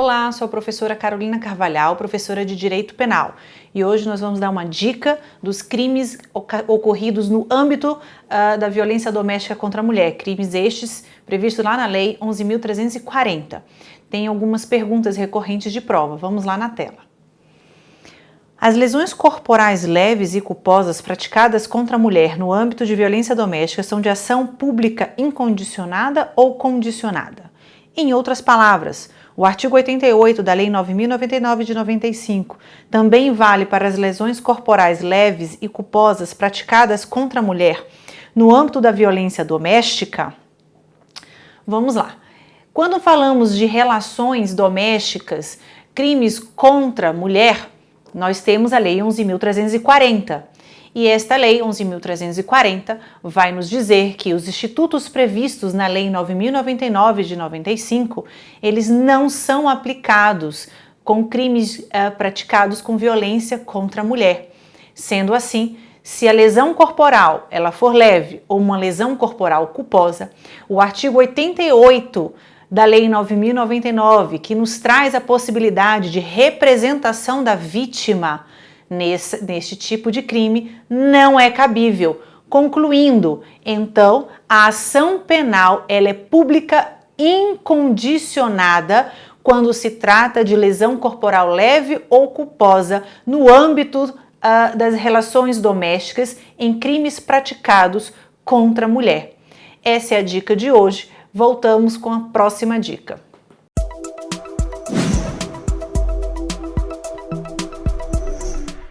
Olá, sou a professora Carolina Carvalhal, professora de Direito Penal. E hoje nós vamos dar uma dica dos crimes ocorridos no âmbito uh, da violência doméstica contra a mulher. Crimes estes previstos lá na Lei 11.340. Tem algumas perguntas recorrentes de prova. Vamos lá na tela. As lesões corporais leves e culposas praticadas contra a mulher no âmbito de violência doméstica são de ação pública incondicionada ou condicionada. Em outras palavras, o artigo 88 da Lei 9.099 de 95 também vale para as lesões corporais leves e culposas praticadas contra a mulher no âmbito da violência doméstica? Vamos lá. Quando falamos de relações domésticas, crimes contra a mulher, nós temos a Lei 11.340 e esta Lei 11.340 vai nos dizer que os institutos previstos na Lei 9.099 de 95, eles não são aplicados com crimes uh, praticados com violência contra a mulher. Sendo assim, se a lesão corporal ela for leve ou uma lesão corporal culposa, o artigo 88 da Lei 9.099, que nos traz a possibilidade de representação da vítima, nesse, neste tipo de crime não é cabível. Concluindo, então, a ação penal ela é pública incondicionada quando se trata de lesão corporal leve ou culposa no âmbito uh, das relações domésticas em crimes praticados contra a mulher. Essa é a dica de hoje. Voltamos com a próxima dica.